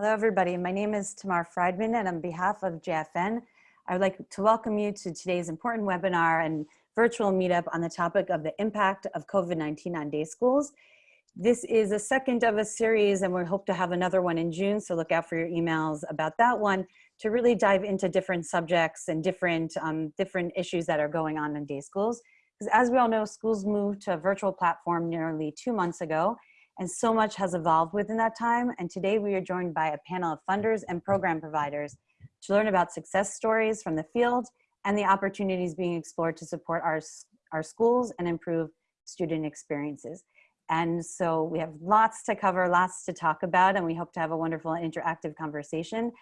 Hello, everybody. My name is Tamar Friedman, and on behalf of JFN, I would like to welcome you to today's important webinar and virtual meetup on the topic of the impact of COVID-19 on day schools. This is a second of a series, and we hope to have another one in June, so look out for your emails about that one to really dive into different subjects and different, um, different issues that are going on in day schools. Because as we all know, schools moved to a virtual platform nearly two months ago, and so much has evolved within that time. And today we are joined by a panel of funders and program providers to learn about success stories from the field and the opportunities being explored to support our, our schools and improve student experiences. And so we have lots to cover, lots to talk about, and we hope to have a wonderful interactive conversation.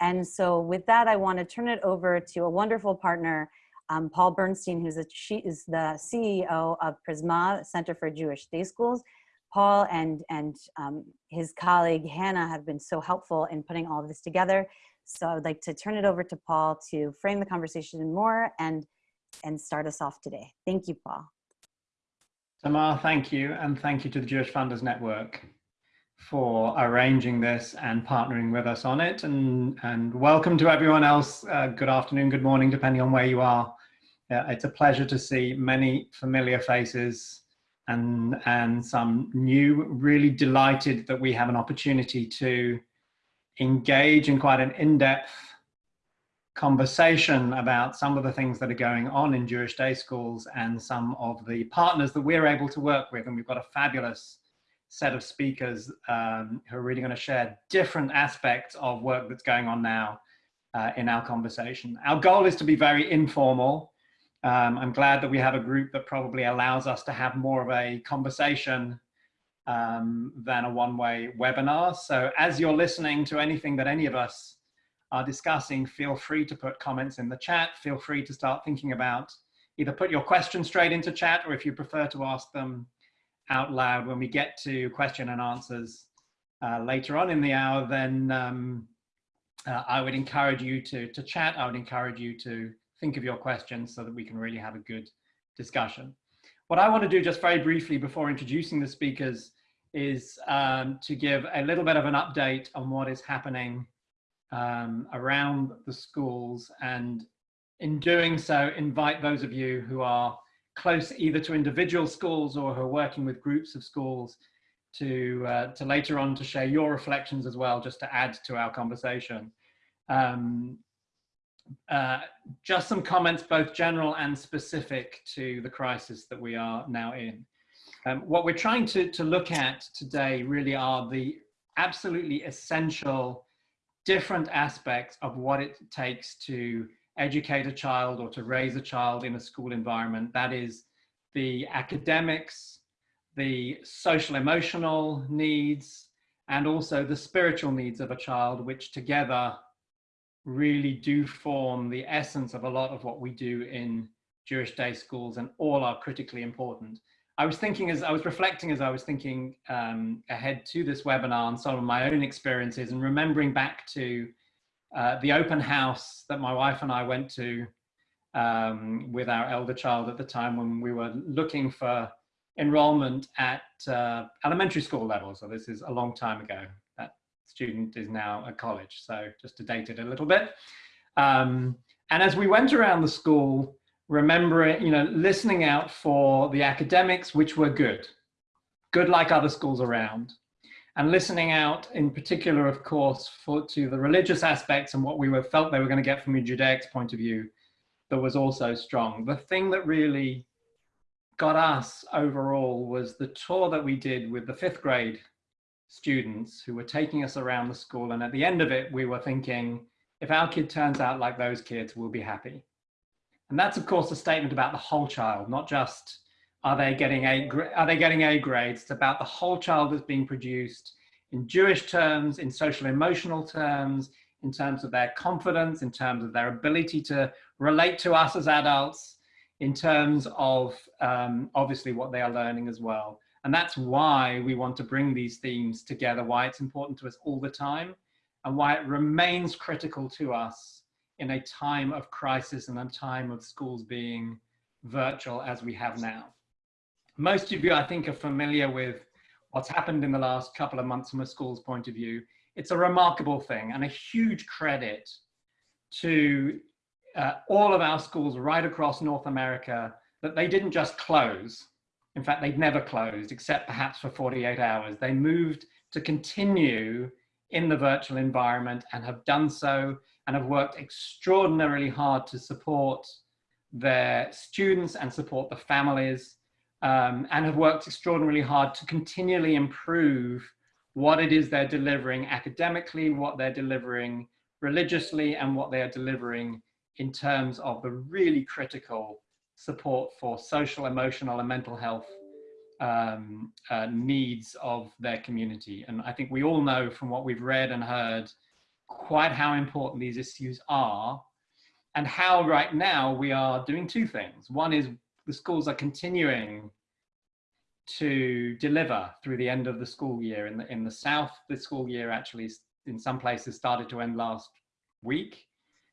And so with that, I want to turn it over to a wonderful partner, um, Paul Bernstein, who's a, she is the CEO of Prizmah Center for Jewish Day Schools. Paul and, and um, his colleague Hannah have been so helpful in putting all of this together. So I would like to turn it over to Paul to frame the conversation more and, and start us off today. Thank you, Paul. Tamar, thank you. And thank you to the Jewish Funders Network for arranging this and partnering with us on it. And, and welcome to everyone else. Uh, good afternoon, good morning, depending on where you are. Uh, it's a pleasure to see many familiar faces and, and some new, really delighted that we have an opportunity to engage in quite an in-depth conversation about some of the things that are going on in Jewish day schools and some of the partners that we're able to work with. And we've got a fabulous set of speakers um, who are really going to share different aspects of work that's going on now uh, in our conversation. Our goal is to be very informal um, I'm glad that we have a group that probably allows us to have more of a conversation um, than a one-way webinar. So as you're listening to anything that any of us are discussing, feel free to put comments in the chat. Feel free to start thinking about either put your questions straight into chat or if you prefer to ask them out loud when we get to question and answers uh, later on in the hour, then um, uh, I would encourage you to, to chat. I would encourage you to think of your questions so that we can really have a good discussion. What I want to do just very briefly before introducing the speakers is um, to give a little bit of an update on what is happening um, around the schools and in doing so invite those of you who are close either to individual schools or who are working with groups of schools to, uh, to later on to share your reflections as well, just to add to our conversation. Um, uh, just some comments, both general and specific to the crisis that we are now in. Um, what we're trying to, to look at today really are the absolutely essential different aspects of what it takes to educate a child or to raise a child in a school environment. That is the academics, the social emotional needs, and also the spiritual needs of a child, which together really do form the essence of a lot of what we do in Jewish day schools and all are critically important. I was thinking as I was reflecting as I was thinking um, ahead to this webinar on some of my own experiences and remembering back to uh, the open house that my wife and I went to um, with our elder child at the time when we were looking for enrollment at uh, elementary school level. So this is a long time ago, student is now at college. So just to date it a little bit. Um, and as we went around the school, remembering, you know, listening out for the academics, which were good, good like other schools around, and listening out in particular, of course, for to the religious aspects and what we were felt they were going to get from a Judaic point of view, that was also strong. The thing that really got us overall was the tour that we did with the fifth grade students who were taking us around the school. And at the end of it, we were thinking, if our kid turns out like those kids, we'll be happy. And that's, of course, a statement about the whole child, not just are they getting a, are they getting A grades? It's about the whole child that's being produced in Jewish terms, in social emotional terms, in terms of their confidence, in terms of their ability to relate to us as adults, in terms of um, obviously what they are learning as well. And that's why we want to bring these themes together, why it's important to us all the time, and why it remains critical to us in a time of crisis and a time of schools being virtual as we have now. Most of you, I think, are familiar with what's happened in the last couple of months from a school's point of view. it's a remarkable thing and a huge credit to uh, all of our schools right across North America that they didn't just close. In fact, they'd never closed except perhaps for 48 hours. They moved to continue in the virtual environment and have done so and have worked extraordinarily hard to support their students and support the families um, and have worked extraordinarily hard to continually improve what it is they're delivering academically, what they're delivering religiously, and what they are delivering in terms of the really critical support for social, emotional, and mental health um, uh, needs of their community. And I think we all know from what we've read and heard quite how important these issues are and how right now we are doing two things. One is the schools are continuing to deliver through the end of the school year. In the, in the South, the school year actually in some places started to end last week.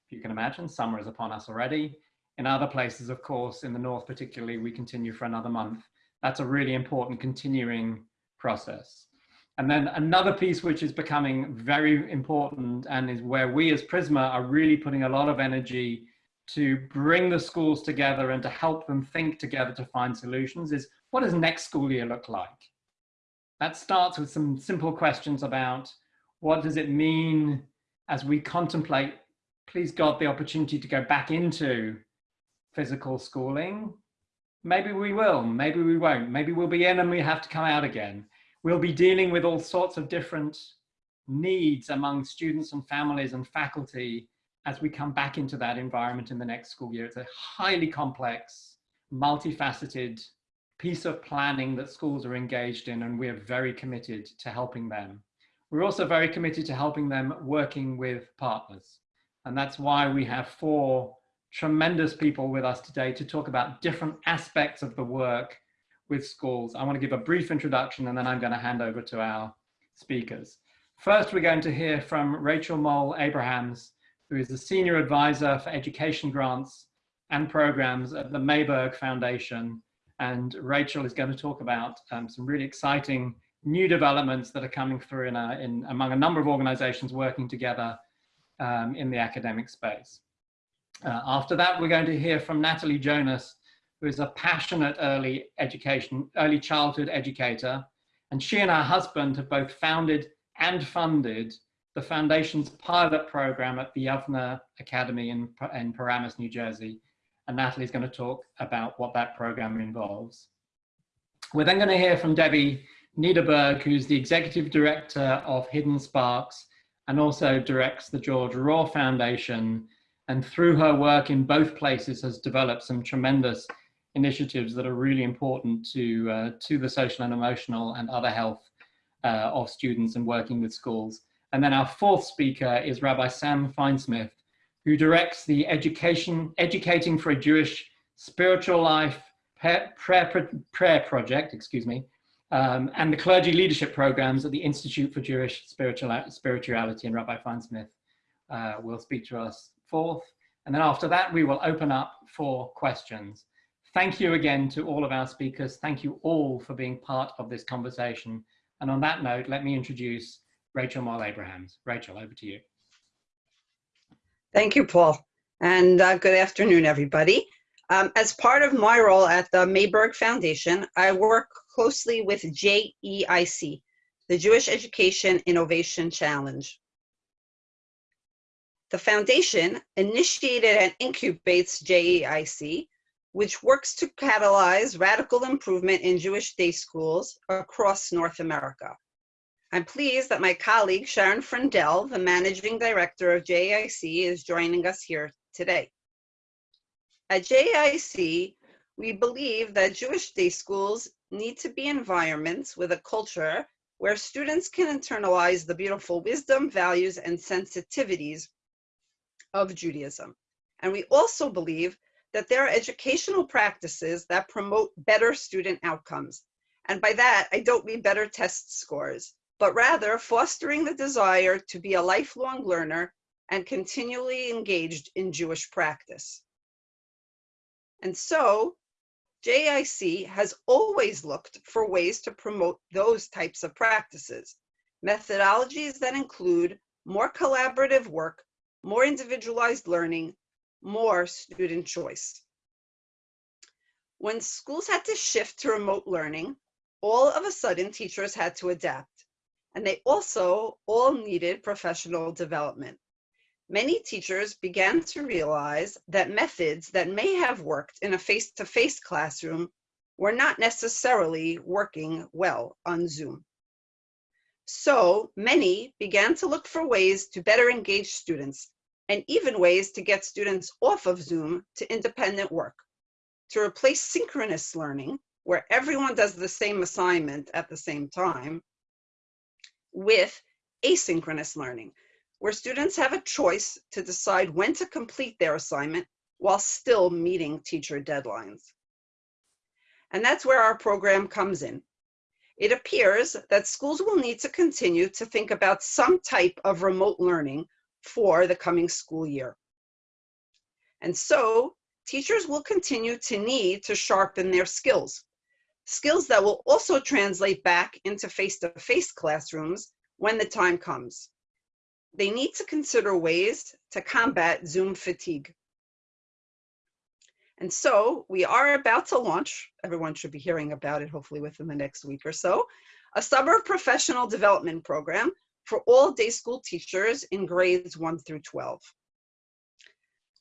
If you can imagine, summer is upon us already. In other places, of course, in the North particularly, we continue for another month. That's a really important continuing process. And then another piece which is becoming very important and is where we as Prizmah are really putting a lot of energy to bring the schools together and to help them think together to find solutions is what does next school year look like? That starts with some simple questions about what does it mean as we contemplate, please God, the opportunity to go back into physical schooling? Maybe we will, maybe we won't. Maybe we'll be in and we have to come out again. We'll be dealing with all sorts of different needs among students and families and faculty as we come back into that environment in the next school year. It's a highly complex, multifaceted piece of planning that schools are engaged in and we are very committed to helping them. We're also very committed to helping them working with partners. And that's why we have four tremendous people with us today to talk about different aspects of the work with schools. I want to give a brief introduction and then I'm going to hand over to our speakers. First, we're going to hear from Rachel Moll Abrahams, who is the Senior Advisor for Education Grants and Programs at the Mayberg Foundation. And Rachel is going to talk about um, some really exciting new developments that are coming through in, a, in among a number of organizations working together um, in the academic space. Uh, after that, we're going to hear from Natalie Jonas, who is a passionate early education, early childhood educator. And she and her husband have both founded and funded the foundation's pilot program at the Yavneh Academy in, in Paramus, New Jersey. And Natalie's going to talk about what that program involves. We're then going to hear from Debbie Niederberg, who's the executive director of Hidden Sparks and also directs the George Rohr Foundation. And through her work in both places has developed some tremendous initiatives that are really important to, uh, to the social and emotional and other health uh, of students and working with schools. And then our fourth speaker is Rabbi Sam Feinsmith, who directs the education, Educating for a Jewish Spiritual Life prayer, prayer, prayer project, excuse me, um, and the clergy leadership programs at the Institute for Jewish Spiritual, Spirituality. And Rabbi Feinsmith uh, will speak to us fourth. And then after that, we will open up for questions. Thank you again to all of our speakers. Thank you all for being part of this conversation. And on that note, let me introduce Rachel Moll Abrahams. Rachel, over to you. Thank you, Paul. And uh, good afternoon, everybody. Um, as part of my role at the Mayberg Foundation, I work closely with JEIC, the Jewish Education Innovation Challenge. The foundation initiated and incubates JEIC, which works to catalyze radical improvement in Jewish day schools across North America. I'm pleased that my colleague Sharon Freundel, the Managing Director of JIC, is joining us here today. At JIC, we believe that Jewish day schools need to be environments with a culture where students can internalize the beautiful wisdom, values, and sensitivities of Judaism. And we also believe that there are educational practices that promote better student outcomes. And by that, I don't mean better test scores, but rather fostering the desire to be a lifelong learner and continually engaged in Jewish practice. And so JIC has always looked for ways to promote those types of practices. methodologies that include more collaborative work, more individualized learning, more student choice. When schools had to shift to remote learning, all of a sudden teachers had to adapt, and they also all needed professional development. Many teachers began to realize that methods that may have worked in a face-to-face classroom were not necessarily working well on Zoom. So many began to look for ways to better engage students and even ways to get students off of Zoom to independent work, to replace synchronous learning, where everyone does the same assignment at the same time, with asynchronous learning, where students have a choice to decide when to complete their assignment while still meeting teacher deadlines. And that's where our program comes in. It appears that schools will need to continue to think about some type of remote learning for the coming school year. And so teachers will continue to need to sharpen their skills, skills that will also translate back into face-to-face -face classrooms when the time comes. They need to consider ways to combat Zoom fatigue. And so we are about to launch, everyone should be hearing about it hopefully within the next week or so, a summer professional development program for all day school teachers in grades 1 through 12.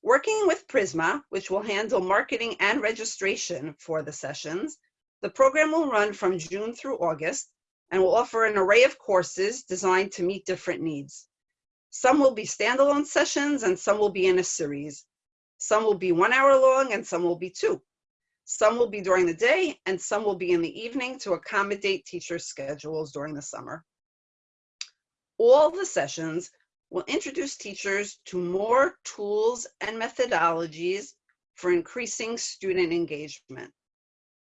Working with Prizmah, which will handle marketing and registration for the sessions, the program will run from June through August and will offer an array of courses designed to meet different needs. Some will be standalone sessions and some will be in a series. Some will be one hour long and some will be two. Some will be during the day and some will be in the evening to accommodate teacher schedules during the summer. All the sessions will introduce teachers to more tools and methodologies for increasing student engagement.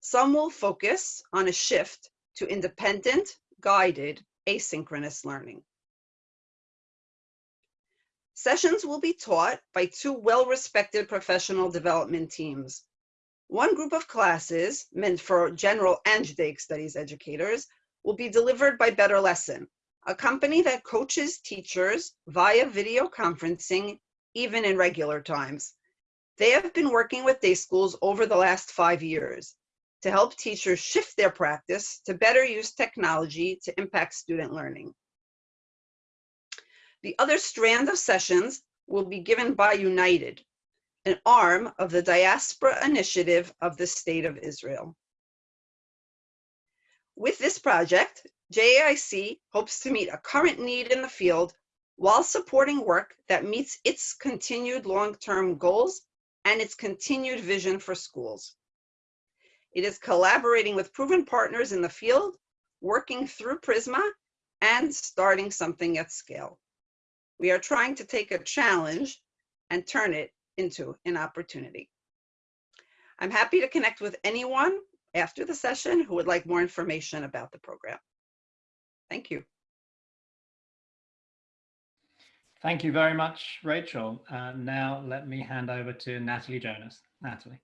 Some will focus on a shift to independent, guided, asynchronous learning. Sessions will be taught by two well-respected professional development teams. One group of classes, meant for general and Judaic studies educators, will be delivered by BetterLesson, a company that coaches teachers via video conferencing, even in regular times. They have been working with day schools over the last five years to help teachers shift their practice to better use technology to impact student learning. The other strand of sessions will be given by United, an arm of the Diaspora Initiative of the State of Israel. With this project, JAIC hopes to meet a current need in the field while supporting work that meets its continued long-term goals and its continued vision for schools. It is collaborating with proven partners in the field, working through Prizmah, and starting something at scale. We are trying to take a challenge and turn it into an opportunity. I'm happy to connect with anyone after the session who would like more information about the program. Thank you. Thank you very much, Rachel. Uh, now let me hand over to Natalie Jonas. Natalie.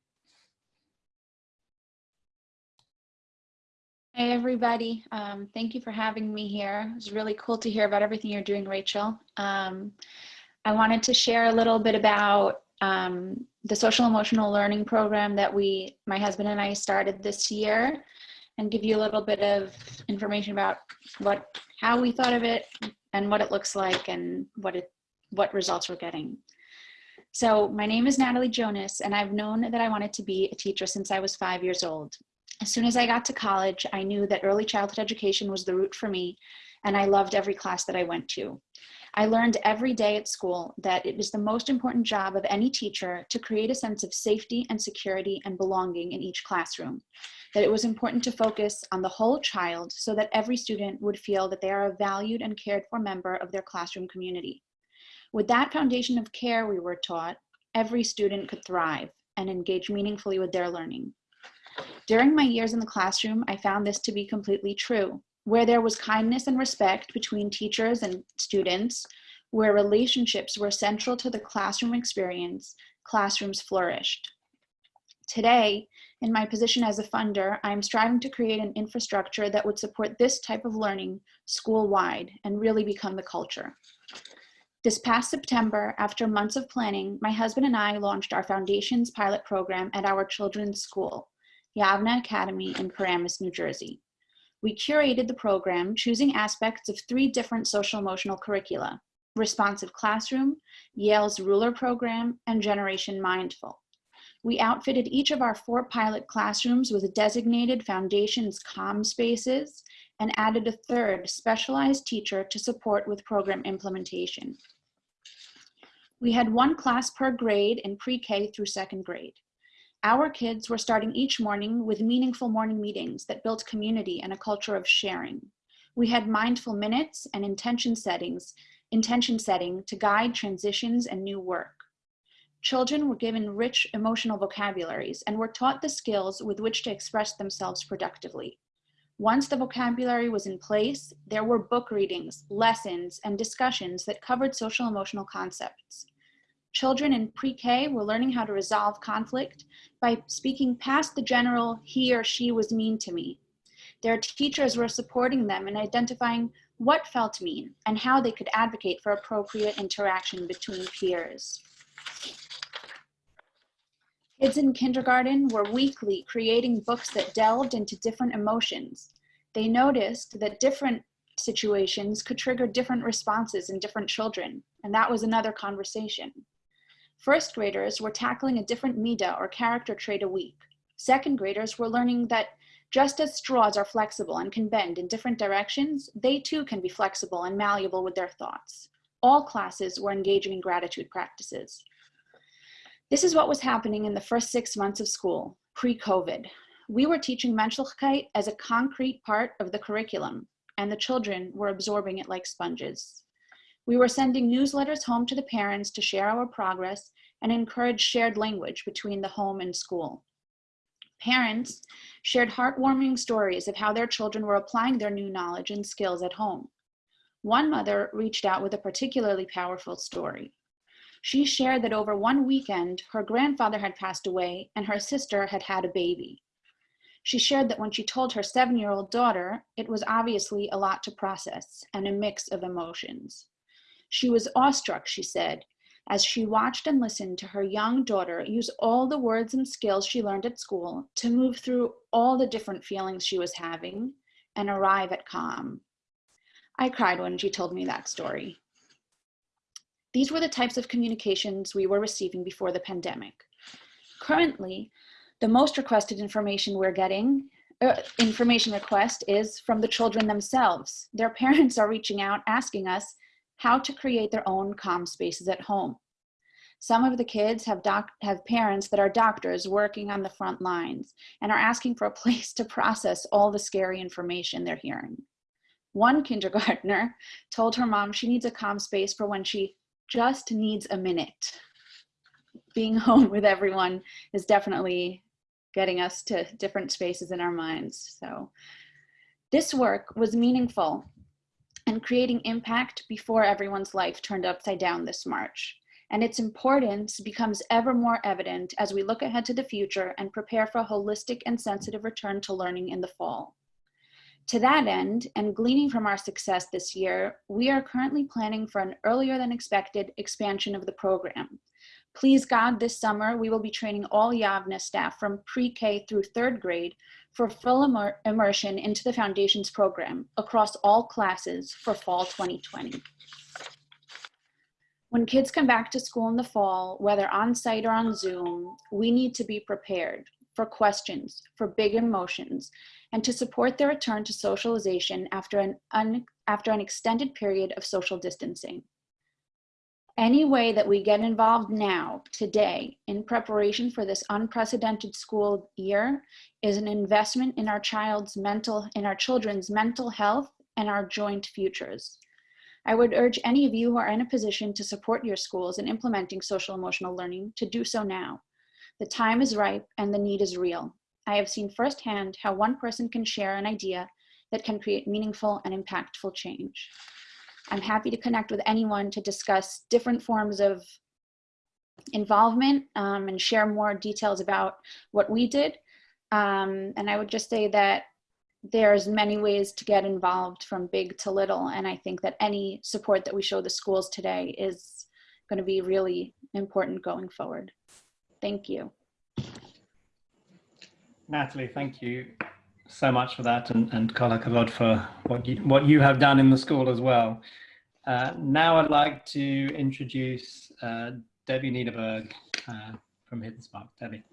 Hey, everybody. Um, thank you for having me here. It was really cool to hear about everything you're doing, Rachel. Um, I wanted to share a little bit about um, the social emotional learning program that we, my husband and I started this year and give you a little bit of information about what, how we thought of it and what it looks like and what it, what results we're getting. So my name is Natalie Jonas and I've known that I wanted to be a teacher since I was five years old. As soon as I got to college, I knew that early childhood education was the route for me, and I loved every class that I went to. I learned every day at school that it is the most important job of any teacher to create a sense of safety and security and belonging in each classroom. That it was important to focus on the whole child so that every student would feel that they are a valued and cared for member of their classroom community. With that foundation of care we were taught, every student could thrive and engage meaningfully with their learning. During my years in the classroom, I found this to be completely true. Where there was kindness and respect between teachers and students, where relationships were central to the classroom experience, classrooms flourished. Today, in my position as a funder, I am striving to create an infrastructure that would support this type of learning school-wide and really become the culture. This past September, after months of planning, my husband and I launched our Foundations pilot program at our children's school, Yavneh Academy in Paramus, New Jersey. We curated the program, choosing aspects of three different social emotional curricula, Responsive Classroom, Yale's Ruler Program, and Generation Mindful. We outfitted each of our four pilot classrooms with designated Foundations calm spaces and added a third specialized teacher to support with program implementation. We had one class per grade in pre-K through second grade. Our kids were starting each morning with meaningful morning meetings that built community and a culture of sharing. We had mindful minutes and intention settings, intention setting to guide transitions and new work. Children were given rich emotional vocabularies and were taught the skills with which to express themselves productively. Once the vocabulary was in place, there were book readings, lessons, and discussions that covered social emotional concepts. Children in pre-K were learning how to resolve conflict by speaking past the general, he or she was mean to me. Their teachers were supporting them in identifying what felt mean and how they could advocate for appropriate interaction between peers. Kids in kindergarten were weekly creating books that delved into different emotions. They noticed that different situations could trigger different responses in different children, and that was another conversation. First graders were tackling a different mida or character trait a week. Second graders were learning that just as straws are flexible and can bend in different directions, they too can be flexible and malleable with their thoughts. All classes were engaging in gratitude practices. This is what was happening in the first six months of school, pre-COVID. We were teaching Menschlichkeit as a concrete part of the curriculum, and the children were absorbing it like sponges. We were sending newsletters home to the parents to share our progress and encourage shared language between the home and school. Parents shared heartwarming stories of how their children were applying their new knowledge and skills at home. One mother reached out with a particularly powerful story. She shared that over one weekend, her grandfather had passed away and her sister had had a baby. She shared that when she told her seven-year-old daughter, it was obviously a lot to process and a mix of emotions. She was awestruck, she said, as she watched and listened to her young daughter use all the words and skills she learned at school to move through all the different feelings she was having and arrive at calm. I cried when she told me that story. These were the types of communications we were receiving before the pandemic. Currently, the most requested information we're getting uh, information request is from the children themselves. Their parents are reaching out asking us how to create their own calm spaces at home. Some of the kids have, have parents that are doctors working on the front lines and are asking for a place to process all the scary information they're hearing. One kindergartner told her mom she needs a calm space for when she just needs a minute. Being home with everyone is definitely getting us to different spaces in our minds. So this work was meaningful and creating impact before everyone's life turned upside down this March. And its importance becomes ever more evident as we look ahead to the future and prepare for a holistic and sensitive return to learning in the fall. To that end, and gleaning from our success this year, we are currently planning for an earlier than expected expansion of the program. Please God, this summer, we will be training all Yavneh staff from pre-K through third grade for full immer immersion into the Foundations program across all classes for fall 2020. When kids come back to school in the fall, whether on site or on Zoom, we need to be prepared for questions, for big emotions, and to support their return to socialization after an, un, after an extended period of social distancing. Any way that we get involved now, today, in preparation for this unprecedented school year is an investment in our child's mental, in our children's mental health and our joint futures. I would urge any of you who are in a position to support your schools in implementing social emotional learning to do so now. The time is ripe and the need is real. I have seen firsthand how one person can share an idea that can create meaningful and impactful change. I'm happy to connect with anyone to discuss different forms of involvement um, and share more details about what we did. Um, and I would just say that there's many ways to get involved from big to little. And I think that any support that we show the schools today is going to be really important going forward. Thank you. Natalie, thank you so much for that and, and Kol HaKavod for what you, what you have done in the school as well. Uh, now I'd like to introduce uh, Debbie Niederberg uh, from Hidden Spark. Debbie.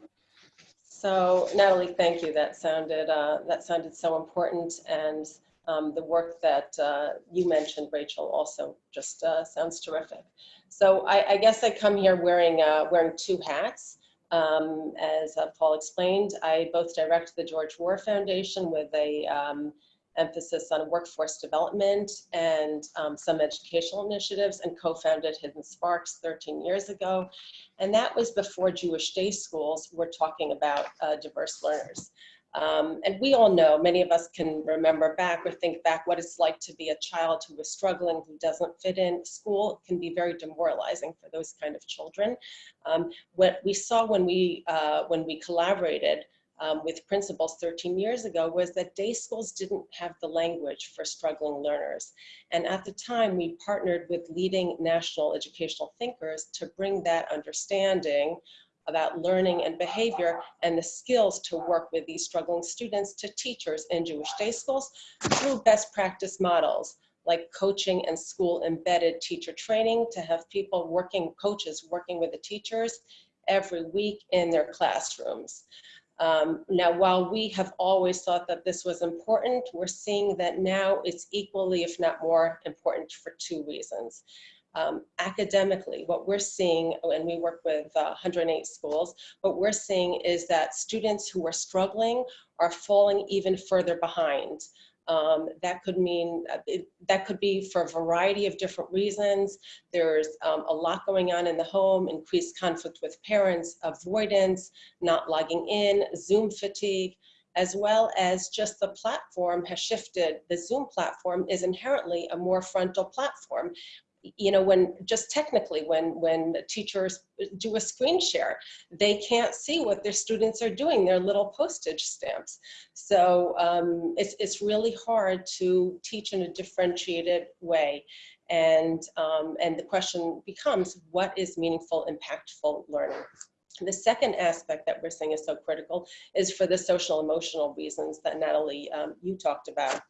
So Natalie, thank you. That sounded uh, that sounded so important, and um, the work that uh, you mentioned, Rachel, also just uh, sounds terrific. So I, I, guess I come here wearing wearing two hats. Um, as uh, Paul explained, I both direct the George Rohr Foundation with a um, emphasis on workforce development and um, some educational initiatives and co-founded Hidden Sparks 13 years ago. And that was before Jewish day schools were talking about uh, diverse learners. Um, and we all know, many of us can remember back or think back what it's like to be a child who is struggling, who doesn't fit in. School can be very demoralizing for those kind of children. Um, what we saw when we, uh, when we collaborated um, with principals 13 years ago was that day schools didn't have the language for struggling learners. And at the time, we partnered with leading national educational thinkers to bring that understanding about learning and behavior and the skills to work with these struggling students to teachers in Jewish day schools through best practice models like coaching and school embedded teacher training to have people working, coaches working with the teachers every week in their classrooms. Um, now, while we have always thought that this was important, we're seeing that now it's equally, if not more important for two reasons. Um, academically, what we're seeing, and we work with uh, 108 schools, what we're seeing is that students who are struggling are falling even further behind. Um, that could mean, uh, it, that could be for a variety of different reasons. There's um, a lot going on in the home, increased conflict with parents, avoidance, not logging in, Zoom fatigue, as well as just the platform has shifted. The Zoom platform is inherently a more frontal platform you know, when just technically when, when teachers do a screen share, they can't see what their students are doing, their little postage stamps. So um, it's, it's really hard to teach in a differentiated way. And, um, and the question becomes, what is meaningful, impactful learning? The second aspect that we're saying is so critical is for the social emotional reasons that Natalie, um, you talked about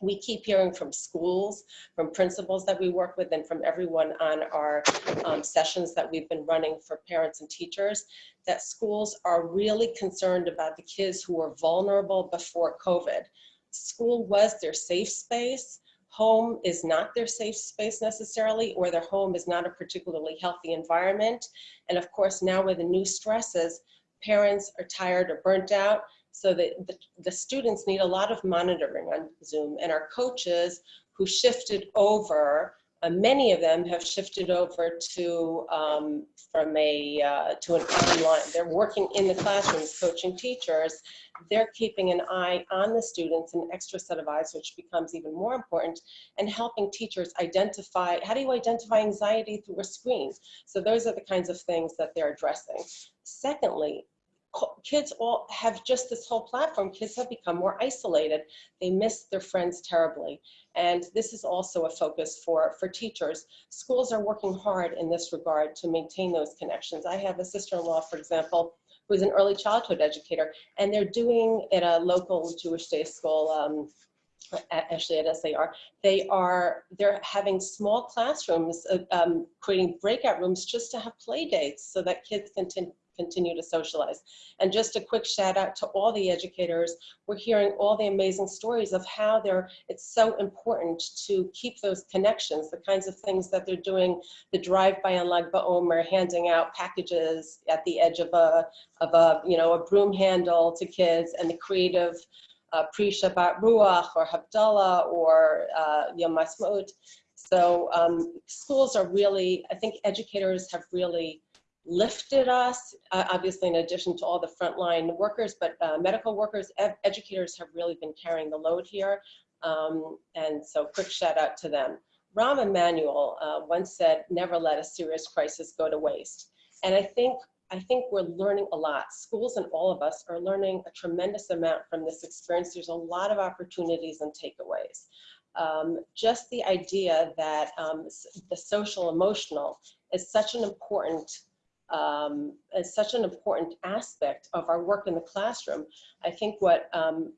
we keep hearing from schools, from principals that we work with, and from everyone on our um, sessions that we've been running for parents and teachers, that schools are really concerned about the kids who were vulnerable before COVID. School was their safe space. Home is not their safe space necessarily, or their home is not a particularly healthy environment. And of course, now with the new stresses, parents are tired or burnt out so the, the, the students need a lot of monitoring on Zoom and our coaches who shifted over uh, many of them have shifted over to um, from a uh, to an online. They're working in the classrooms, coaching teachers. They're keeping an eye on the students, an extra set of eyes, which becomes even more important, and helping teachers identify. How do you identify anxiety through a screen? So those are the kinds of things that they're addressing. Secondly, kids all have just this whole platform. Kids have become more isolated. They miss their friends terribly. And this is also a focus for, for teachers. Schools are working hard in this regard to maintain those connections. I have a sister-in-law, for example, who's an early childhood educator, and they're doing at a local Jewish day school, um, actually at SAR, they are, they're having small classrooms, uh, um, creating breakout rooms just to have play dates so that kids can continue to socialize. And just a quick shout out to all the educators. We're hearing all the amazing stories of how they're, it's so important to keep those connections, the kinds of things that they're doing, the drive-by on Lag BaOmer, handing out packages at the edge of a, of a, you know, a broom handle to kids and the creative uh, pre-Shabbat Ruach or Havdalah or uh, Yom Ha'atzmaut. So um, schools are really, I think educators have really lifted us, uh, obviously in addition to all the frontline workers, but uh, medical workers, ed educators have really been carrying the load here. Um, and so quick shout out to them. Rahm Emanuel uh, once said, never let a serious crisis go to waste. and I think I think we're learning a lot. Schools and all of us are learning a tremendous amount from this experience. There's a lot of opportunities and takeaways. Um, just the idea that um, the social emotional is such an important um, is such an important aspect of our work in the classroom. I think what um,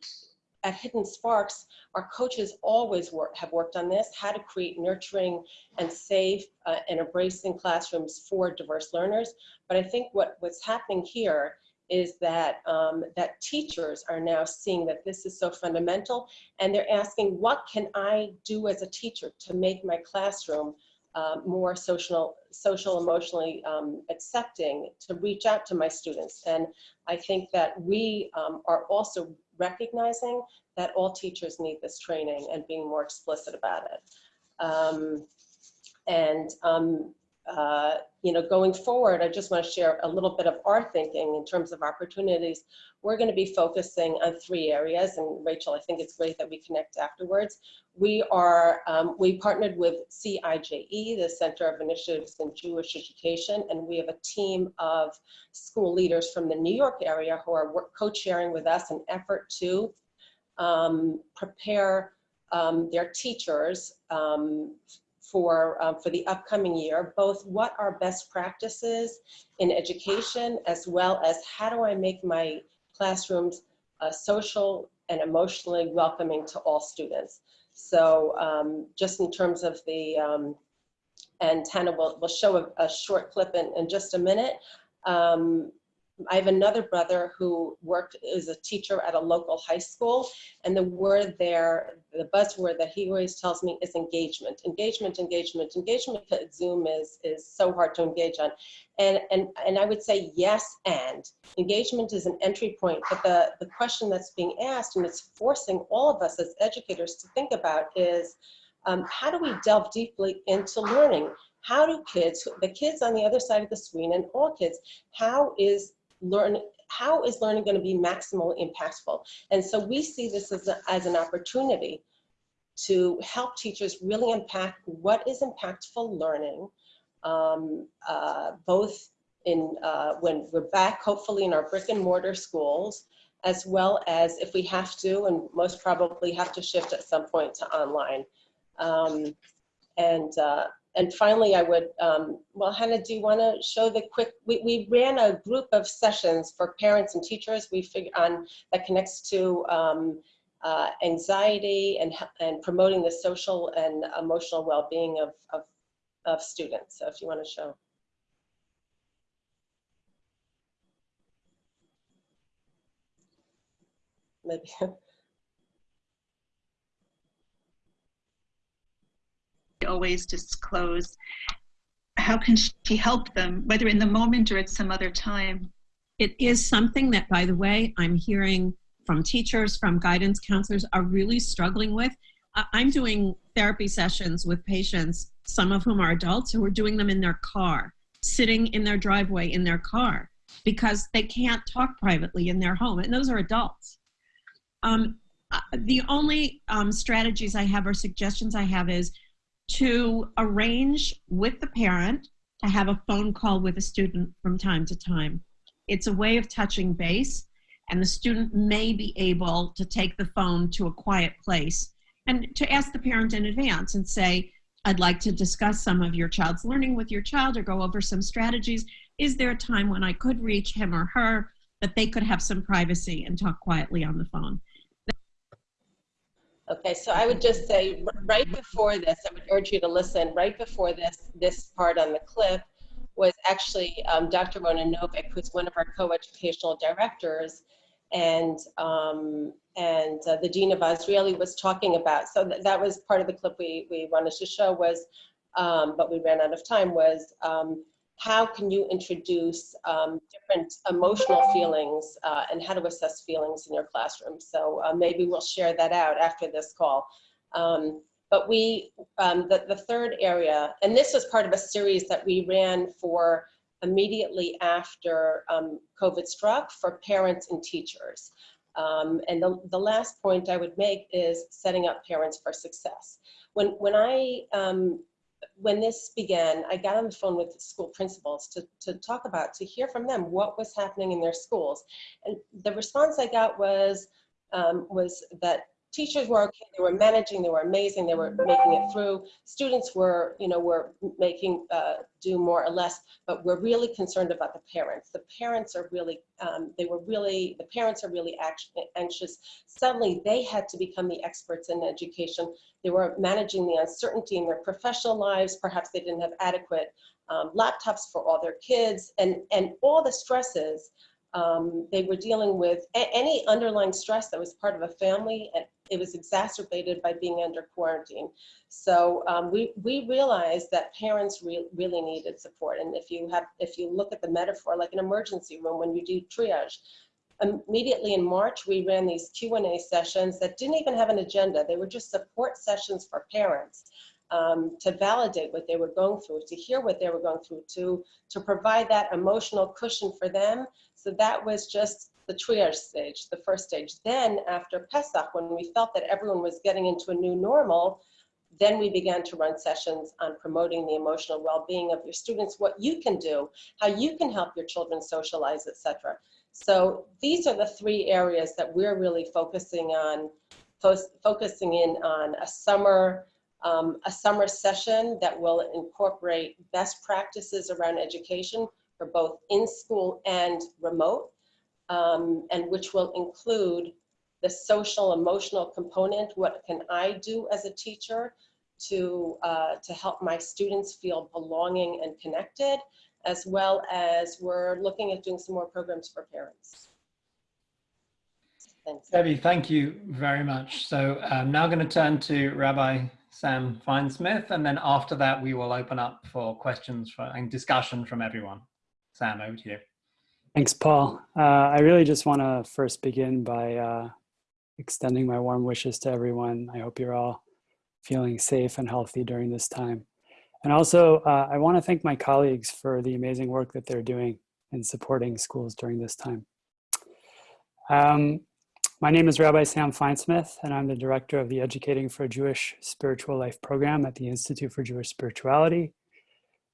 at Hidden Sparks, our coaches always work, have worked on this, how to create nurturing and safe uh, and embracing classrooms for diverse learners. But I think what, what's happening here is that, um, that teachers are now seeing that this is so fundamental and they're asking, what can I do as a teacher to make my classroom uh, more social, social emotionally um, accepting to reach out to my students. And I think that we um, are also recognizing that all teachers need this training and being more explicit about it. Um, and um, uh, you know, going forward, I just want to share a little bit of our thinking in terms of opportunities. We're going to be focusing on three areas, and Rachel, I think it's great that we connect afterwards. We are, um, we partnered with CIJE, the Center of Initiatives in Jewish Education, and we have a team of school leaders from the New York area who are co-chairing with us an effort to um, prepare um, their teachers um, for, um, for the upcoming year, both what are best practices in education, as well as how do I make my classrooms uh, social and emotionally welcoming to all students. So um, just in terms of the, um, and Tana will, will show a, a short clip in, in just a minute. Um, I have another brother who worked as a teacher at a local high school, and the word there, the buzzword that he always tells me is engagement. Engagement, engagement, engagement Zoom is, is so hard to engage on. And, and, and I would say yes and. Engagement is an entry point, but the, the question that's being asked, and it's forcing all of us as educators to think about is, um, how do we delve deeply into learning? How do kids, the kids on the other side of the screen and all kids, how is learn how is learning going to be maximally impactful? And so we see this as, a, as an opportunity to help teachers really impact what is impactful learning um, uh, both in uh, when we're back hopefully in our brick and mortar schools as well as if we have to and most probably have to shift at some point to online. Um, and uh, and finally, I would, um, well, Hannah, do you want to show the quick, we, we ran a group of sessions for parents and teachers we figure on that connects to um, uh, anxiety and, and promoting the social and emotional well-being of, of, of students. So if you want to show. Maybe. always disclose. How can she help them, whether in the moment or at some other time? It is something that, by the way, I'm hearing from teachers, from guidance counselors are really struggling with. I'm doing therapy sessions with patients, some of whom are adults who are doing them in their car, sitting in their driveway in their car because they can't talk privately in their home. And those are adults. Um, uh, the only um, strategies I have or suggestions I have is to arrange with the parent to have a phone call with a student from time to time. It's a way of touching base and the student may be able to take the phone to a quiet place and to ask the parent in advance and say, I'd like to discuss some of your child's learning with your child or go over some strategies. Is there a time when I could reach him or her that they could have some privacy and talk quietly on the phone? Okay, so I would just say right before this, I would urge you to listen. Right before this, this part on the clip was actually um, Dr. Rona Novick, who's one of our co-educational directors, and um, and uh, the dean of Azrieli was talking about. So th that was part of the clip we we wanted to show was, um, but we ran out of time. Was um, how can you introduce um, different emotional feelings uh, and how to assess feelings in your classroom. So uh, maybe we'll share that out after this call. Um, but we, um, the, the third area, and this was part of a series that we ran for immediately after um, COVID struck for parents and teachers. Um, and the, the last point I would make is setting up parents for success. When, when I um, when this began, I got on the phone with school principals to, to talk about, to hear from them what was happening in their schools. And the response I got was, um, was that teachers were okay, they were managing, they were amazing, they were making it through. Students were, you know, were making uh, do more or less, but we're really concerned about the parents. The parents are really, um, they were really, the parents are really anxious. Suddenly they had to become the experts in education. They were managing the uncertainty in their professional lives. Perhaps they didn't have adequate um, laptops for all their kids and, and all the stresses um, they were dealing with any underlying stress that was part of a family and it was exacerbated by being under quarantine. So um, we, we realized that parents re really needed support. And if you have, if you look at the metaphor, like an emergency room, when you do triage, immediately in March, we ran these Q&A sessions that didn't even have an agenda. They were just support sessions for parents um, to validate what they were going through, to hear what they were going through, to, to provide that emotional cushion for them. So that was just the triage stage, the first stage. Then after Pesach, when we felt that everyone was getting into a new normal, then we began to run sessions on promoting the emotional well-being of your students, what you can do, how you can help your children socialize, etc. So these are the three areas that we're really focusing on, fo focusing in on a summer, um, a summer session that will incorporate best practices around education for both in-school and remote um, and which will include the social emotional component. What can I do as a teacher to, uh, to help my students feel belonging and connected, as well as we're looking at doing some more programs for parents. Thanks. Debbie, thank you very much. So I'm now going to turn to Rabbi Sam Feinsmith, and then after that, we will open up for questions for, and discussion from everyone. Sam, over to you. Thanks, Paul. Uh, I really just want to first begin by uh, extending my warm wishes to everyone. I hope you're all feeling safe and healthy during this time. And also, uh, I want to thank my colleagues for the amazing work that they're doing in supporting schools during this time. Um, my name is Rabbi Sam Feinsmith, and I'm the director of the Educating for Jewish Spiritual Life program at the Institute for Jewish Spirituality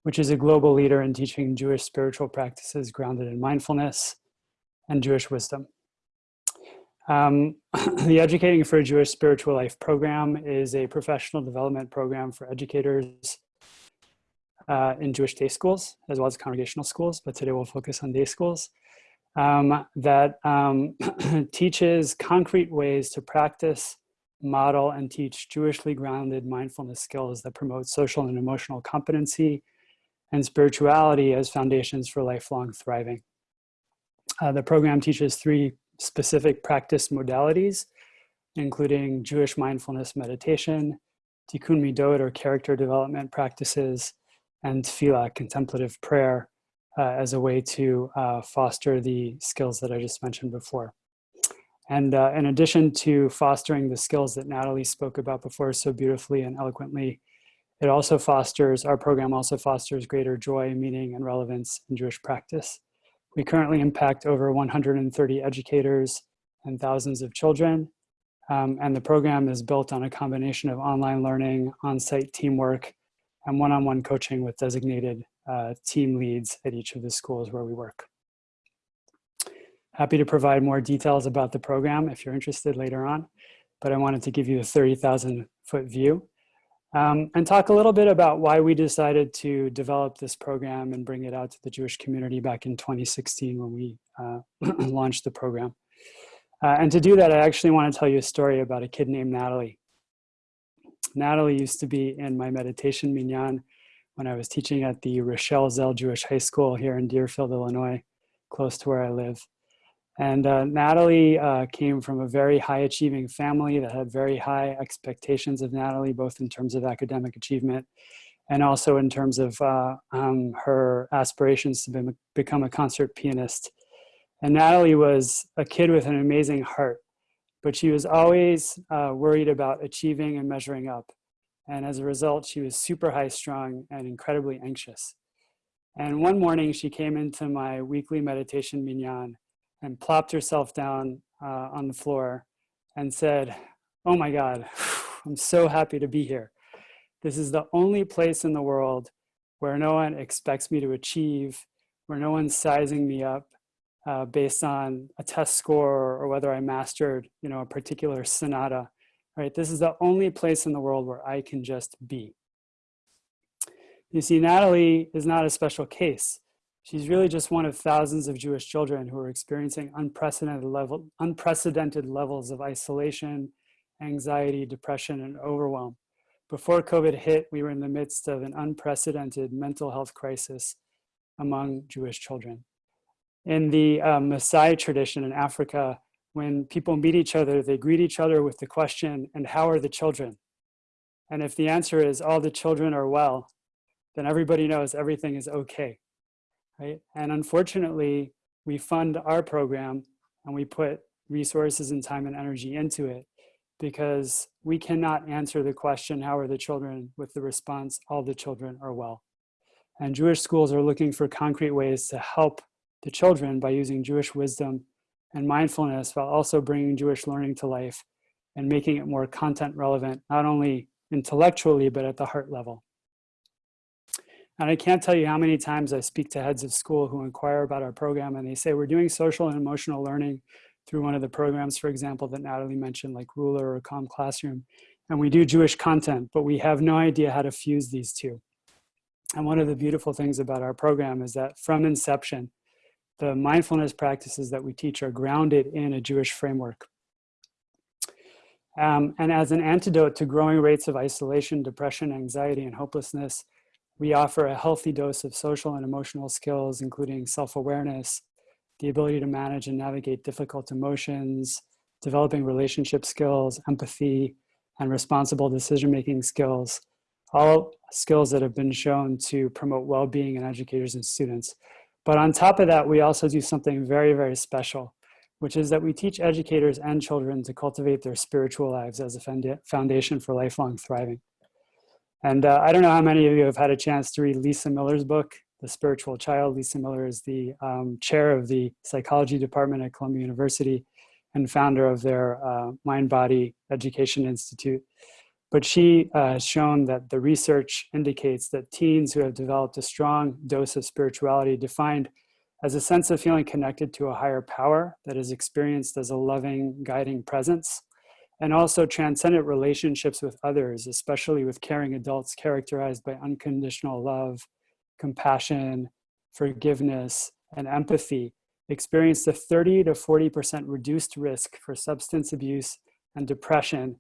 which is a global leader in teaching Jewish spiritual practices grounded in mindfulness and Jewish wisdom. Um, the Educating for a Jewish Spiritual Life program is a professional development program for educators uh, in Jewish day schools, as well as congregational schools, but today we'll focus on day schools, um, that um, teaches concrete ways to practice, model, and teach Jewishly grounded mindfulness skills that promote social and emotional competency, and spirituality as foundations for lifelong thriving. Uh, the program teaches three specific practice modalities, including Jewish mindfulness meditation, tikkun midot or character development practices, and tefillah, contemplative prayer, uh, as a way to uh, foster the skills that I just mentioned before. And uh, in addition to fostering the skills that Natalie spoke about before so beautifully and eloquently, it also fosters, our program also fosters greater joy, meaning, and relevance in Jewish practice. We currently impact over 130 educators and thousands of children. Um, and the program is built on a combination of online learning, on-site teamwork, and one-on-one -on -one coaching with designated uh, team leads at each of the schools where we work. Happy to provide more details about the program if you're interested later on, but I wanted to give you a 30,000 foot view um, and talk a little bit about why we decided to develop this program and bring it out to the Jewish community back in 2016 when we uh, launched the program. Uh, and to do that, I actually want to tell you a story about a kid named Natalie. Natalie used to be in my meditation minyan when I was teaching at the Rochelle Zell Jewish High School here in Deerfield, Illinois, close to where I live. And uh, Natalie uh, came from a very high achieving family that had very high expectations of Natalie, both in terms of academic achievement and also in terms of uh, um, her aspirations to be, become a concert pianist. And Natalie was a kid with an amazing heart, but she was always uh, worried about achieving and measuring up. And as a result, she was super high strung and incredibly anxious. And one morning she came into my weekly meditation minyan and plopped herself down uh, on the floor and said, oh my God, I'm so happy to be here. This is the only place in the world where no one expects me to achieve, where no one's sizing me up uh, based on a test score or whether I mastered, you know, a particular sonata, right? This is the only place in the world where I can just be. You see, Natalie is not a special case. She's really just one of thousands of Jewish children who are experiencing unprecedented, level, unprecedented levels of isolation, anxiety, depression, and overwhelm. Before COVID hit, we were in the midst of an unprecedented mental health crisis among Jewish children. In the um, Maasai tradition in Africa, when people meet each other, they greet each other with the question, and how are the children? And if the answer is all the children are well, then everybody knows everything is okay, right? And unfortunately, we fund our program and we put resources and time and energy into it because we cannot answer the question, how are the children, with the response, all the children are well. And Jewish schools are looking for concrete ways to help the children by using Jewish wisdom and mindfulness while also bringing Jewish learning to life and making it more content relevant, not only intellectually, but at the heart level. And I can't tell you how many times I speak to heads of school who inquire about our program and they say, we're doing social and emotional learning through one of the programs, for example, that Natalie mentioned, like Ruler or Calm Classroom. And we do Jewish content, but we have no idea how to fuse these two. And one of the beautiful things about our program is that from inception, the mindfulness practices that we teach are grounded in a Jewish framework. Um, and as an antidote to growing rates of isolation, depression, anxiety, and hopelessness, we offer a healthy dose of social and emotional skills, including self-awareness, the ability to manage and navigate difficult emotions, developing relationship skills, empathy, and responsible decision-making skills, all skills that have been shown to promote well-being in educators and students. But on top of that, we also do something very, very special, which is that we teach educators and children to cultivate their spiritual lives as a foundation for lifelong thriving. And uh, I don't know how many of you have had a chance to read Lisa Miller's book, The Spiritual Child. Lisa Miller is the um, chair of the psychology department at Columbia University and founder of their uh, Mind Body Education Institute. But she uh, has shown that the research indicates that teens who have developed a strong dose of spirituality defined as a sense of feeling connected to a higher power that is experienced as a loving, guiding presence, and also transcendent relationships with others, especially with caring adults characterized by unconditional love, compassion, forgiveness, and empathy, experienced a 30 to 40% reduced risk for substance abuse and depression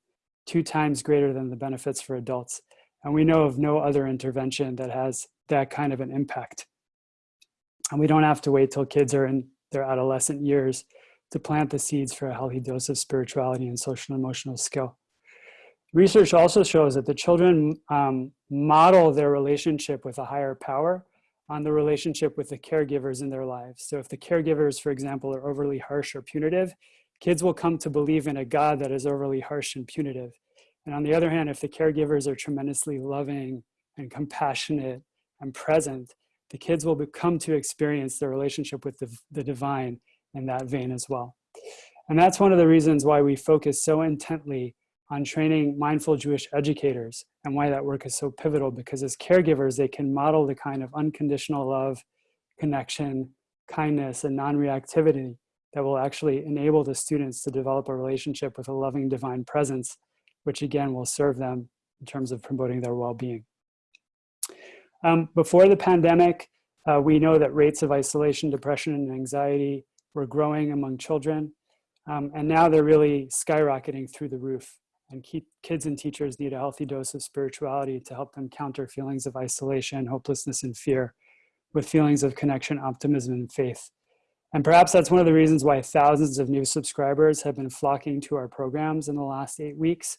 two times greater than the benefits for adults. And we know of no other intervention that has that kind of an impact. And we don't have to wait till kids are in their adolescent years to plant the seeds for a healthy dose of spirituality and social and emotional skill. Research also shows that the children um, model their relationship with a higher power on the relationship with the caregivers in their lives. So if the caregivers, for example, are overly harsh or punitive, kids will come to believe in a God that is overly harsh and punitive. And on the other hand, if the caregivers are tremendously loving and compassionate and present, the kids will come to experience their relationship with the, the divine in that vein as well. And that's one of the reasons why we focus so intently on training mindful Jewish educators and why that work is so pivotal because as caregivers, they can model the kind of unconditional love, connection, kindness, and non-reactivity that will actually enable the students to develop a relationship with a loving divine presence, which again will serve them in terms of promoting their well-being. Um, before the pandemic, uh, we know that rates of isolation, depression, and anxiety were growing among children. Um, and now they're really skyrocketing through the roof. And keep, kids and teachers need a healthy dose of spirituality to help them counter feelings of isolation, hopelessness, and fear with feelings of connection, optimism, and faith. And perhaps that's one of the reasons why thousands of new subscribers have been flocking to our programs in the last eight weeks.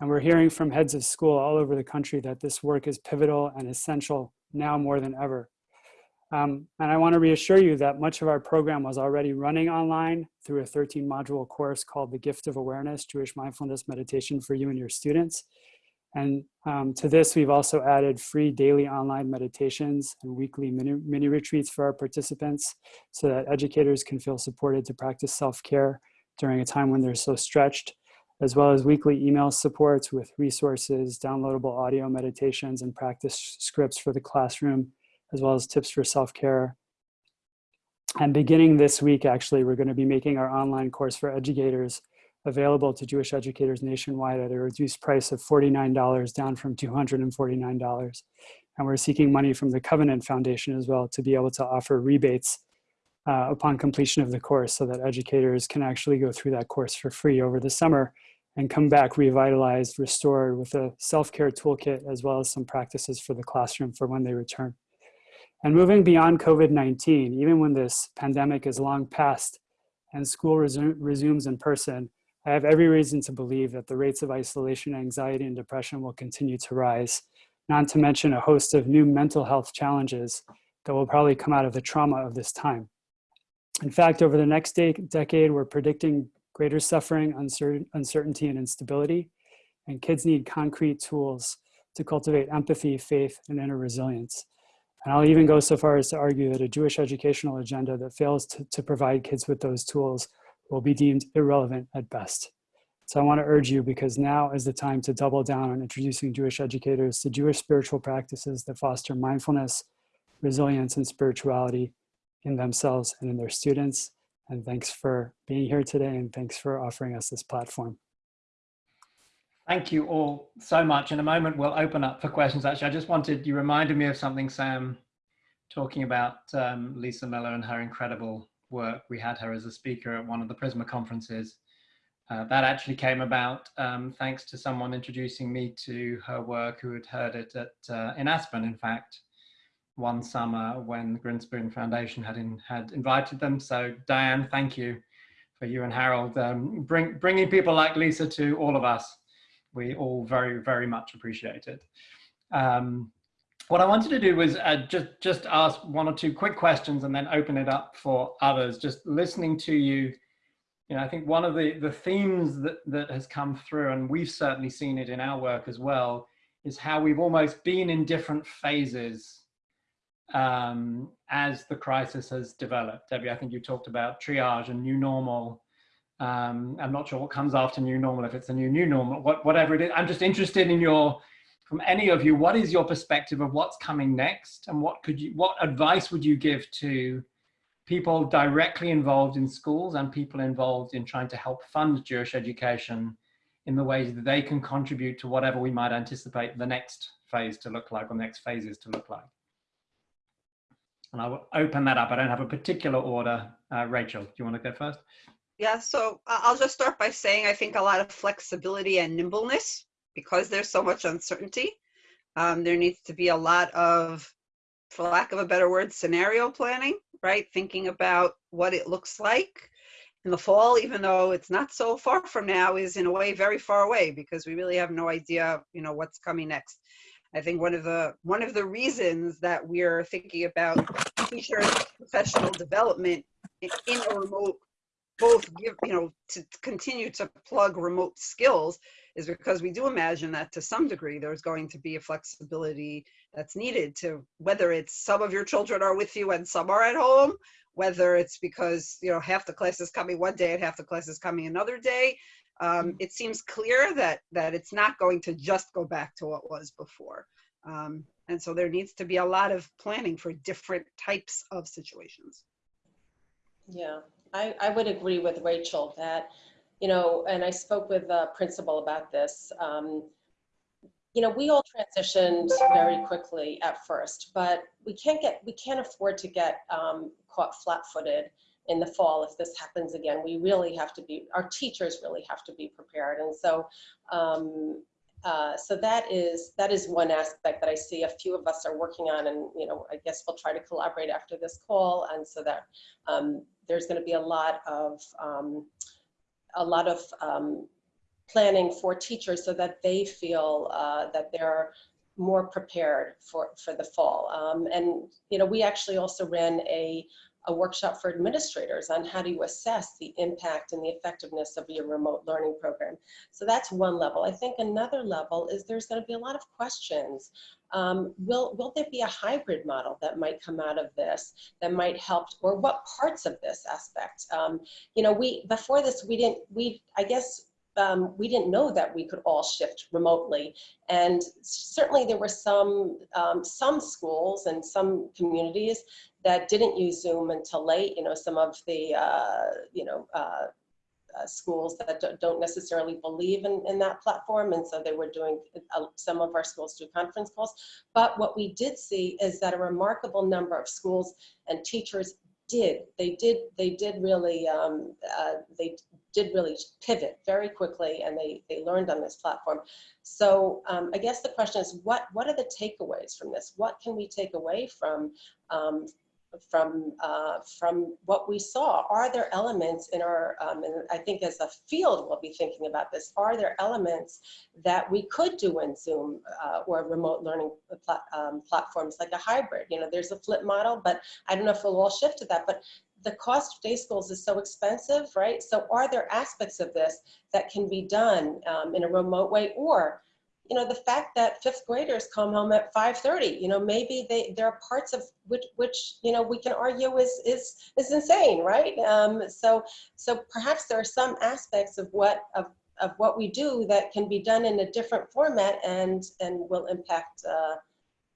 And we're hearing from heads of school all over the country that this work is pivotal and essential now more than ever. Um, and I want to reassure you that much of our program was already running online through a 13 module course called The Gift of Awareness, Jewish Mindfulness Meditation for you and your students. And um, to this, we've also added free daily online meditations and weekly mini, mini retreats for our participants so that educators can feel supported to practice self-care during a time when they're so stretched. as well as weekly email supports with resources, downloadable audio meditations, and practice scripts for the classroom, as well as tips for self-care. And beginning this week, actually, we're going to be making our online course for educators available to Jewish educators nationwide at a reduced price of $49, down from $249. And we're seeking money from the Covenant Foundation as well to be able to offer rebates uh, upon completion of the course so that educators can actually go through that course for free over the summer and come back revitalized, restored with a self-care toolkit as well as some practices for the classroom for when they return. And moving beyond COVID-19, even when this pandemic is long past and school resu resumes in person, I have every reason to believe that the rates of isolation, anxiety, and depression will continue to rise, not to mention a host of new mental health challenges that will probably come out of the trauma of this time. In fact, over the next de decade, we're predicting greater suffering, uncertainty, and instability, and kids need concrete tools to cultivate empathy, faith, and inner resilience. And I'll even go so far as to argue that a Jewish educational agenda that fails to, to provide kids with those tools will be deemed irrelevant at best. So I want to urge you because now is the time to double down on introducing Jewish educators to Jewish spiritual practices that foster mindfulness, resilience, and spirituality in themselves and in their students. And thanks for being here today and thanks for offering us this platform. Thank you all so much. In a moment, we'll open up for questions. Actually, I just wanted, you reminded me of something, Sam, talking about um, Lisa Miller and her incredible work. We had her as a speaker at one of the Prizmah conferences. Uh, that actually came about um, thanks to someone introducing me to her work who had heard it at, uh, in Aspen, in fact one summer when the Grinspoon Foundation had in, had invited them. So Diane, thank you for you and Harold um, bring, bringing people like Lisa to all of us. We all very, very much appreciate it. Um, what I wanted to do was uh, just, just ask one or two quick questions and then open it up for others. Just listening to you, you know, I think one of the, the themes that, that has come through, and we've certainly seen it in our work as well, is how we've almost been in different phases um, as the crisis has developed. Debbie, I think you talked about triage and new normal. Um, I'm not sure what comes after new normal, if it's a new new normal, what, whatever it is. I'm just interested in your, from any of you, what is your perspective of what's coming next and what could you, what advice would you give to people directly involved in schools and people involved in trying to help fund Jewish education in the ways that they can contribute to whatever we might anticipate the next phase to look like or the next phases to look like? And I will open that up. I don't have a particular order. Uh, Rachel, do you want to go first? Yeah, so I'll just start by saying I think a lot of flexibility and nimbleness because there's so much uncertainty. Um, there needs to be a lot of, for lack of a better word, scenario planning, right? Thinking about what it looks like in the fall, even though it's not so far from now, is in a way very far away because we really have no idea, you know, what's coming next. I think one of the one of the reasons that we're thinking about teacher professional development in, in a remote both give you know to continue to plug remote skills is because we do imagine that to some degree there's going to be a flexibility that's needed to whether it's some of your children are with you and some are at home whether it's because you know half the class is coming one day and half the class is coming another day um, it seems clear that that it's not going to just go back to what was before. Um, and so there needs to be a lot of planning for different types of situations. Yeah, I, I would agree with Rachel that, you know, and I spoke with the principal about this. Um, you know, we all transitioned very quickly at first, but we can't get, we can't afford to get um, caught flat-footed in the fall if this happens again. We really have to be, our teachers really have to be prepared. And so, um, uh, so that is that is one aspect that I see a few of us are working on, and you know I guess we'll try to collaborate after this call, and so that um, there's going to be a lot of um, a lot of um, planning for teachers so that they feel uh, that they're more prepared for for the fall. Um, and you know we actually also ran a a workshop for administrators on how to assess the impact and the effectiveness of your remote learning program. So that's one level. I think another level is there's going to be a lot of questions. Um, will, will there be a hybrid model that might come out of this that might help, or what parts of this aspect? Um, you know, we, before this, we didn't, we, I guess, um, we didn't know that we could all shift remotely. And certainly there were some, um, some schools and some communities that didn't use Zoom until late. You know, some of the, uh, you know, uh, uh, schools that do- don't necessarily believe in, in that platform. And so they were doing, uh, some of our schools do conference calls. But what we did see is that a remarkable number of schools and teachers did, they did, they did really, um, uh, they did really pivot very quickly and they, they learned on this platform. So um, I guess the question is, what, what are the takeaways from this? What can we take away from, um, from uh, from what we saw. Are there elements in our, um, and I think as a field we'll be thinking about this, are there elements that we could do in Zoom uh, or remote learning plat um, platforms like a hybrid? You know, there's a flip model, but I don't know if we'll all shift to that, but the cost of day schools is so expensive, right? So are there aspects of this that can be done um, in a remote way or you know, the fact that fifth graders come home at 5.30, you know, maybe they, there are parts of which, which, you know, we can argue is, is, is insane, right? Um, so, so perhaps there are some aspects of what, of, of what we do that can be done in a different format and, and will impact, uh,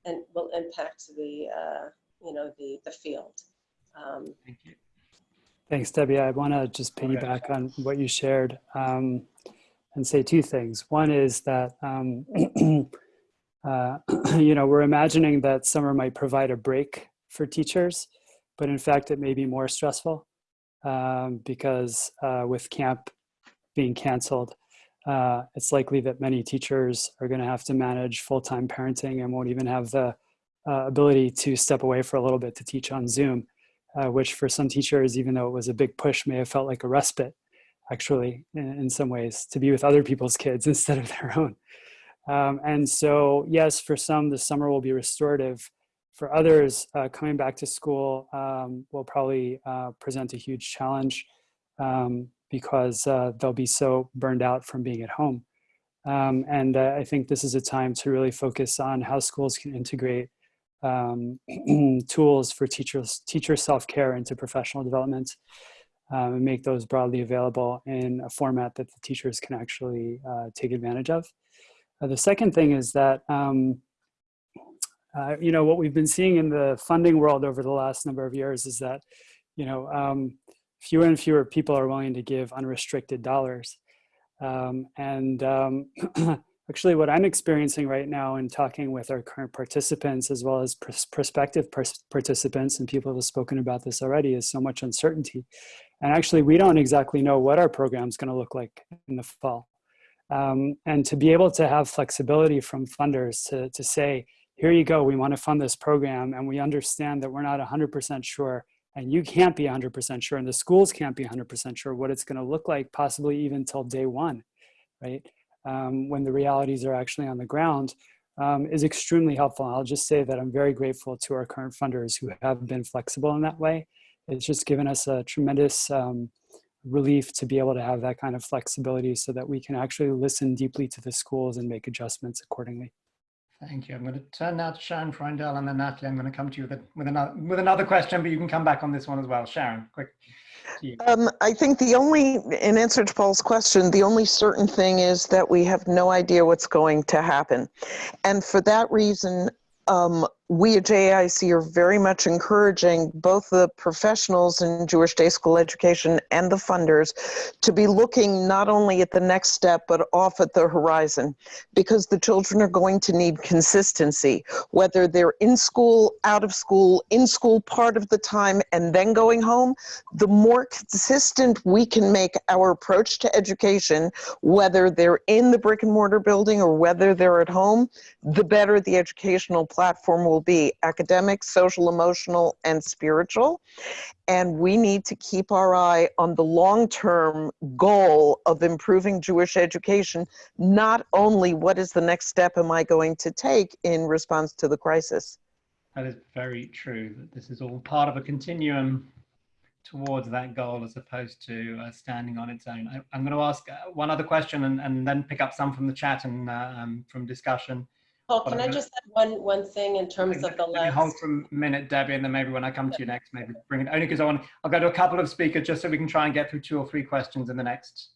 and will impact the, uh, you know, the, the field. Um, Thank you. Thanks, Debbie. I want to just Okay. piggyback on what you shared um, and say two things. One is that, um, uh, you know, we're imagining that summer might provide a break for teachers, but in fact, it may be more stressful um, because uh, with camp being canceled, uh, it's likely that many teachers are going to have to manage full-time parenting and won't even have the uh, ability to step away for a little bit to teach on Zoom uh, which for some teachers, even though it was a big push, may have felt like a respite, actually, in, some ways, to be with other people's kids instead of their own. Um, and so, yes, for some, the summer will be restorative. For others, uh, coming back to school um, will probably uh, present a huge challenge um, because uh, they'll be so burned out from being at home. Um, and uh, I think this is a time to really focus on how schools can integrate um, tools for teachers, teacher self-care into professional development um, and make those broadly available in a format that the teachers can actually uh, take advantage of. Uh, the second thing is that, um, uh, you know, what we've been seeing in the funding world over the last number of years is that, you know, um, fewer and fewer people are willing to give unrestricted dollars. Um, and um, actually what I'm experiencing right now in talking with our current participants as well as pr- prospective participants and people have spoken about this already is so much uncertainty. And actually we don't exactly know what our program is going to look like in the fall. Um, and to be able to have flexibility from funders to, to say, here you go, we want to fund this program and we understand that we're not 100% sure and you can't be 100% sure and the schools can't be 100% sure what it's going to look like possibly even till day one, right? um, when the realities are actually on the ground um, is extremely helpful. I'll just say that I'm very grateful to our current funders who have been flexible in that way. It's just given us a tremendous um, relief to be able to have that kind of flexibility so that we can actually listen deeply to the schools and make adjustments accordingly. Thank you. I'm going to turn now to Sharon Freundel and then Natalie, I'm going to come to you with, with, another, with another question, but you can come back on this one as well. Sharon, quick. Um, I think the only, in answer to Paul's question, the only certain thing is that we have no idea what's going to happen. And for that reason, um, we at JAIC are very much encouraging both the professionals in Jewish day school education and the funders to be looking not only at the next step, but off at the horizon, because the children are going to need consistency, whether they're in school, out of school, in school part of the time, and then going home. The more consistent we can make our approach to education, whether they're in the brick and mortar building or whether they're at home, the better the educational platform will be academic, social, emotional, and spiritual. And we need to keep our eye on the long term goal of improving Jewish education, not only what is the next step am I going to take in response to the crisis. That is very true. This is all part of a continuum towards that goal as opposed to uh, standing on its own. I, am going to ask uh, one other question and, and then pick up some from the chat and uh, um, from discussion. Paul, can I just add one, one thing in terms of the Let hold for a minute, Debbie, and then maybe when I come to you next, maybe bring it, only because I want, I'll go to a couple of speakers just so we can try and get through two or three questions in the next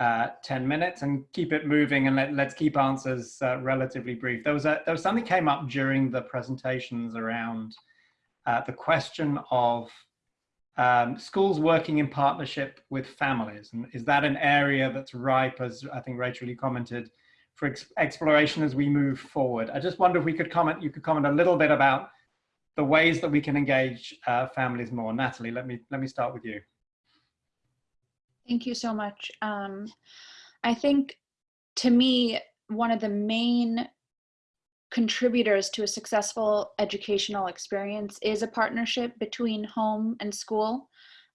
uh, 10 minutes and keep it moving and let, let's keep answers uh, relatively brief. There was, a, there was something came up during the presentations around uh, the question of um, schools working in partnership with families. And is that an area that's ripe, as I think Rachel, you commented, for ex exploration as we move forward? I just wonder if we could comment, you could comment a little bit about the ways that we can engage uh, families more. Natalie, let me, let me start with you. Thank you so much. Um, I think to me, one of the main contributors to a successful educational experience is a partnership between home and school.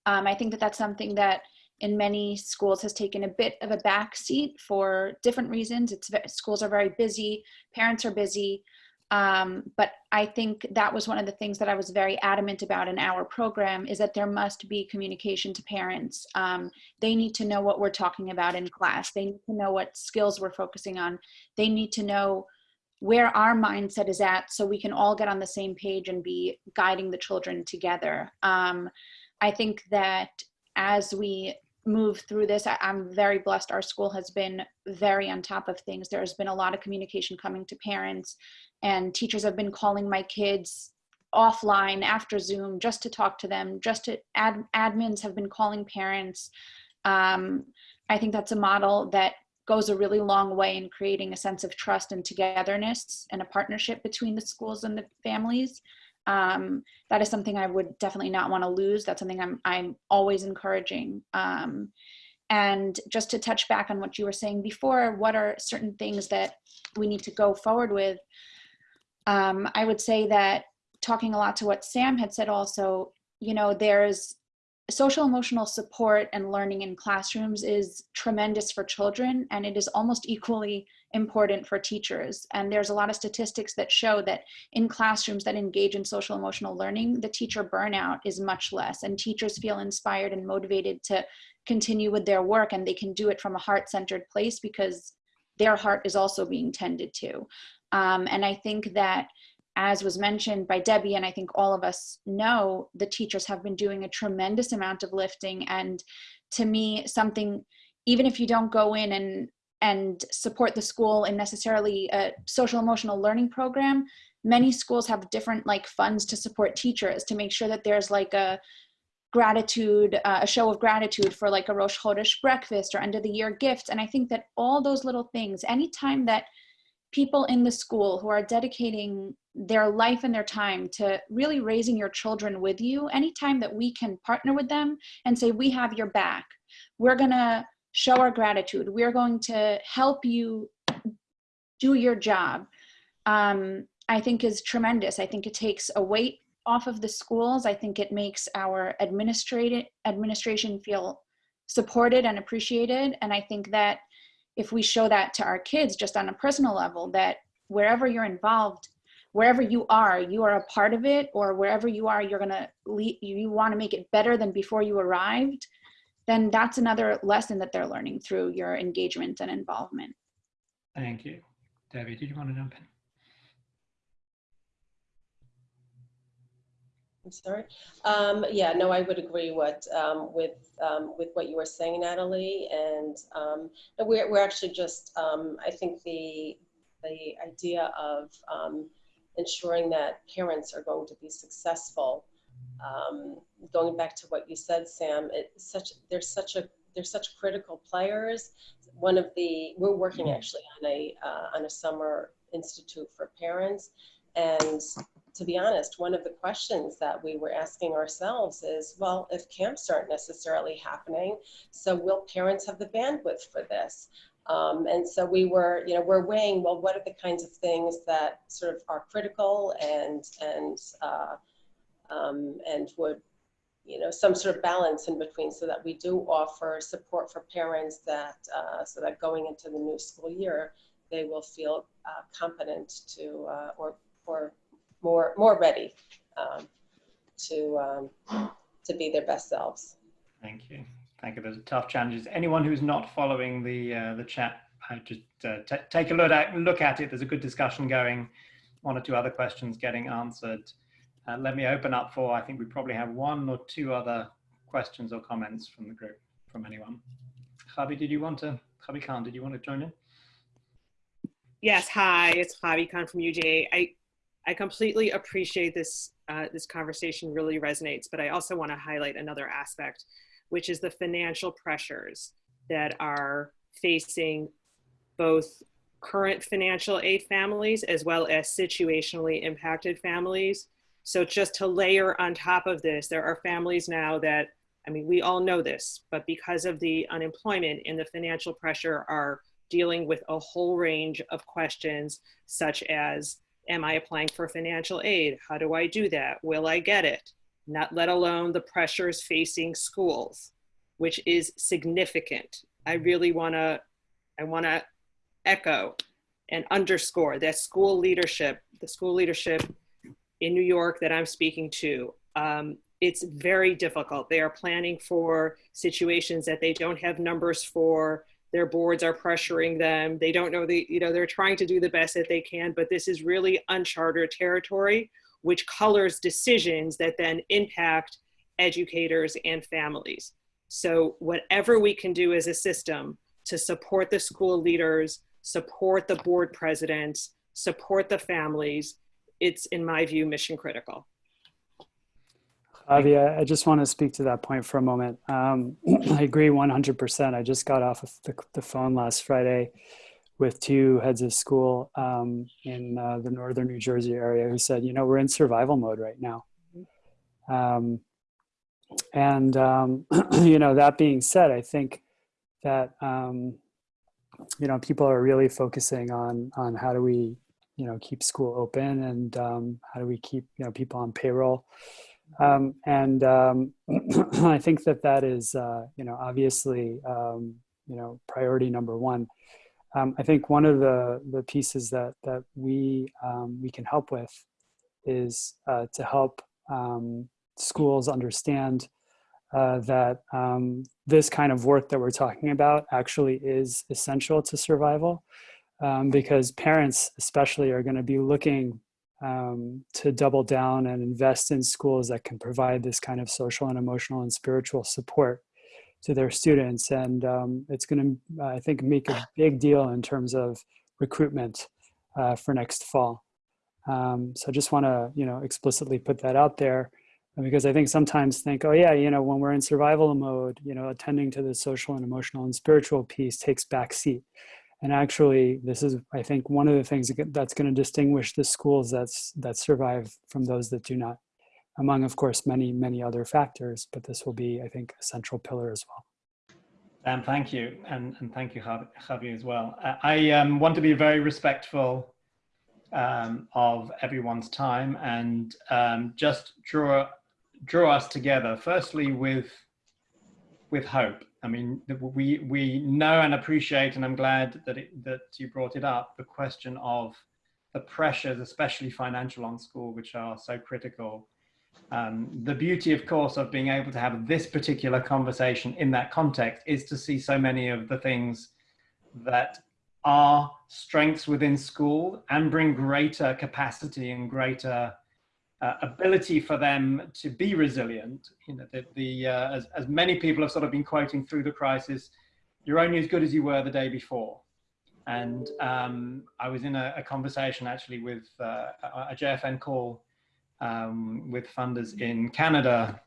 Um, I think that that's something that in many schools has taken a bit of a backseat for different reasons. It's schools are very busy, parents are busy, um, but I think that was one of the things that I was very adamant about in our program is that there must be communication to parents. Um, they need to know what we're talking about in class. They need to know what skills we're focusing on. They need to know where our mindset is at so we can all get on the same page and be guiding the children together. Um, I think that as we move through this, I, I'm very blessed. Our school has been very on top of things. There's been a lot of communication coming to parents and teachers have been calling my kids offline after Zoom just to talk to them, just to ad, admins have been calling parents. Um, I think that's a model that goes a really long way in creating a sense of trust and togetherness and a partnership between the schools and the families. Um, that is something I would definitely not want to lose. That's something I'm, I'm always encouraging. Um, and just to touch back on what you were saying before, what are certain things that we need to go forward with? um, I would say that talking a lot to what Sam had said also, you know, there's social emotional support and learning in classrooms is tremendous for children and it is almost equally important for teachers. And there's a lot of statistics that show that in classrooms that engage in social emotional learning, the teacher burnout is much less and teachers feel inspired and motivated to continue with their work and they can do it from a heart-centered place because their heart is also being tended to. Um, and I think that as was mentioned by Debbie, and I think all of us know, the teachers have been doing a tremendous amount of lifting. And to me, something, even if you don't go in and, and support the school in necessarily a social emotional learning program, many schools have different like funds to support teachers to make sure that there's like a gratitude, uh, a show of gratitude for like a Rosh Chodesh breakfast or end of the year gift. And I think that all those little things, anytime that people in the school who are dedicating their life and their time to really raising your children with you, anytime that we can partner with them and say, we have your back, we're gonna show our gratitude, we're going to help you do your job, um, I think is tremendous. I think it takes a weight off of the schools. I think it makes our administrative administration feel supported and appreciated. And I think that if we show that to our kids just on a personal level that wherever you're involved wherever you are you are a part of it or wherever you are you're gonna you want to make it better than before you arrived then that's another lesson that they're learning through your engagement and involvement. Thank you. Debbie did you want to jump in? I'm sorry. Um, yeah, no, I would agree what um, with um, with what you were saying, Natalie, and um, we're we're actually just um, I think the the idea of um, ensuring that parents are going to be successful. going back to what you said, Sam, it's such there's such a there's such critical players. One of the we're working mm-hmm. actually on a uh, on a summer institute for parents, and to be honest, one of the questions that we were asking ourselves is, well, if camps aren't necessarily happening, so will parents have the bandwidth for this? Um, and so we were, you know, we're weighing, well, what are the kinds of things that sort of are critical and, and, uh, um, and would, you know, some sort of balance in between so that we do offer support for parents that, uh, so that going into the new school year, they will feel uh, competent to, uh, or, or more more ready um, to um, to be their best selves. Thank you. Thank you. Those are tough challenges. Anyone who's not following the uh, the chat, I just uh, take a look at look at it. There's a good discussion going. One or two other questions getting answered. Uh, let me open up for. I think we probably have one or two other questions or comments from the group from anyone. Javi, did you want to, Javi Khan, did you want to join in? Yes, hi, it's Javi Khan from UJA. I, I completely appreciate this, uh, this conversation really resonates, but I also want to highlight another aspect, which is the financial pressures that are facing both current financial aid families as well as situationally impacted families. So just to layer on top of this, there are families now that, I mean, we all know this, but because of the unemployment and the financial pressure are dealing with a whole range of questions such as, am I applying for financial aid? How do I do that? Will I get it? Not let alone the pressures facing schools, which is significant. I really wanna, I wanna echo and underscore that school leadership, the school leadership in New York that I'm speaking to, um, it's very difficult. They are planning for situations that they don't have numbers for. Their boards are pressuring them. They don't know the, you know, they're trying to do the best that they can, but this is really uncharted territory, which colors decisions that then impact educators and families. So whatever we can do as a system to support the school leaders, support the board presidents, support the families, it's in my view, mission critical. Javi, I just want to speak to that point for a moment. Um, I agree 100%. I just got off of the, the phone last Friday with two heads of school um, in uh, the northern New Jersey area who said, you know, we're in survival mode right now. Um, and, um, you know, that being said, I think that, um, you know, people are really focusing on, on how do we, you know, keep school open and um, how do we keep, you know, people on payroll. Um, and I think that that is, uh, you know, obviously, you know, priority number one. Um, I think one of the the pieces that that we um, we can help with is uh, to help um, schools understand uh, that this kind of work that we're talking about actually is essential to survival, because parents especially are going to be looking um, to double down and invest in schools that can provide this kind of social and emotional and spiritual support to their students. And um, it's going to, I think, make a big deal in terms of recruitment uh, for next fall. Um, so I just want to, you know, explicitly put that out there because I think sometimes think, oh yeah, you know, when we're in survival mode, you know, attending to the social and emotional and spiritual piece takes back seat. And actually, this is, I think, one of the things that's going to distinguish the schools that's, that survive from those that do not, among, of course, many, many other factors. But this will be, I think, a central pillar as well. And thank you. And, and thank you, Javi, as well. I um, want to be very respectful um, of everyone's time and um, just draw, draw us together, firstly, with, with hope I mean, we, we know and appreciate, and I'm glad that, it, that you brought it up, the question of the pressures, especially financial on school, which are so critical. Um, the beauty, of course, of being able to have this particular conversation in that context is to see so many of the things that are strengths within school and bring greater capacity and greater uh, ability for them to be resilient. You know, the, the uh, as, as many people have sort of been quoting through the crisis, you're only as good as you were the day before. And um, I was in a, a conversation actually with uh, a JFN call um, with funders in Canada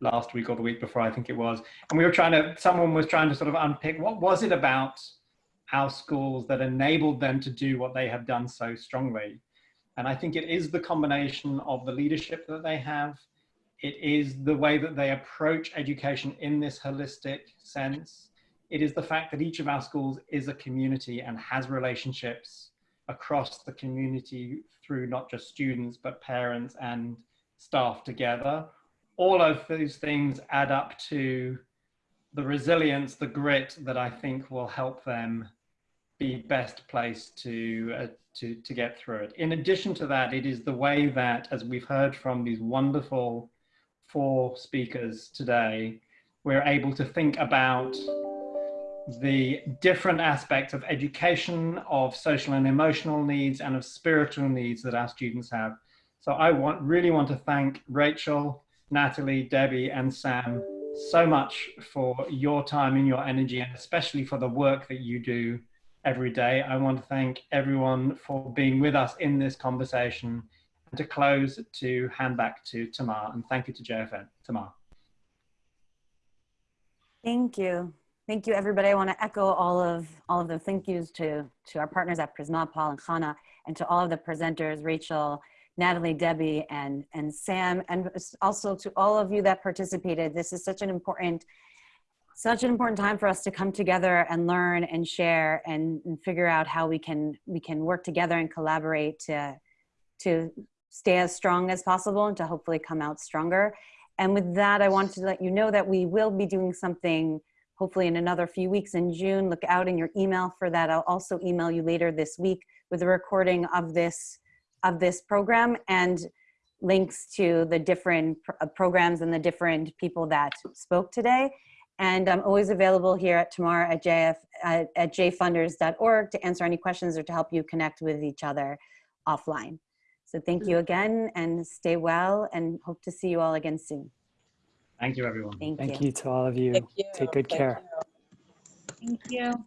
last week or the week before, I think it was. And we were trying to, someone was trying to sort of unpick what was it about our schools that enabled them to do what they have done so strongly. And I think it is the combination of the leadership that they have. It is the way that they approach education in this holistic sense. It is the fact that each of our schools is a community and has relationships across the community through not just students, but parents and staff together. All of those things add up to the resilience, the grit that I think will help them be best placed to, uh, to, to get through it. In addition to that, it is the way that, as we've heard from these wonderful four speakers today, we're able to think about the different aspects of education, of social and emotional needs, and of spiritual needs that our students have. So I want really want to thank Rachel, Natalie, Debbie, and Sam so much for your time and your energy, and especially for the work that you do every day. I want to thank everyone for being with us in this conversation. And to close, to hand back to Tamar, and thank you to JFN. Tamar. Thank you. Thank you, everybody. I want to echo all of all of the thank yous to to our partners at Prizmah, Paul and Khana, and to all of the presenters, Rachel, Natalie, Debbie, and and Sam, and also to all of you that participated. This is such an important such an important time for us to come together and learn and share and, and figure out how we can we can work together and collaborate to to stay as strong as possible and to hopefully come out stronger. And with that, I want to let you know that we will be doing something hopefully in another few weeks in June. Look out in your email for that. I'll also email you later this week with a recording of this of this program and links to the different pr uh, programs and the different people that spoke today. And I'm always available here at Tamar at, JF, uh, at, at jfunders.org to answer any questions or to help you connect with each other offline. So thank you mm. again and stay well and hope to see you all again soon. Thank you, everyone. Thank, Thank you. you to all of you. Thank you. Take good Thank care. you. Thank you.